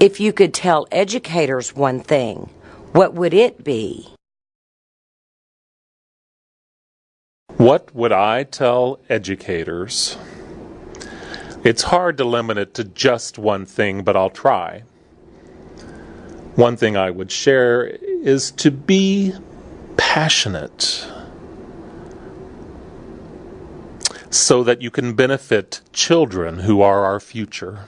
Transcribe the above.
If you could tell educators one thing, what would it be? What would I tell educators? It's hard to limit it to just one thing, but I'll try. One thing I would share is to be passionate so that you can benefit children who are our future.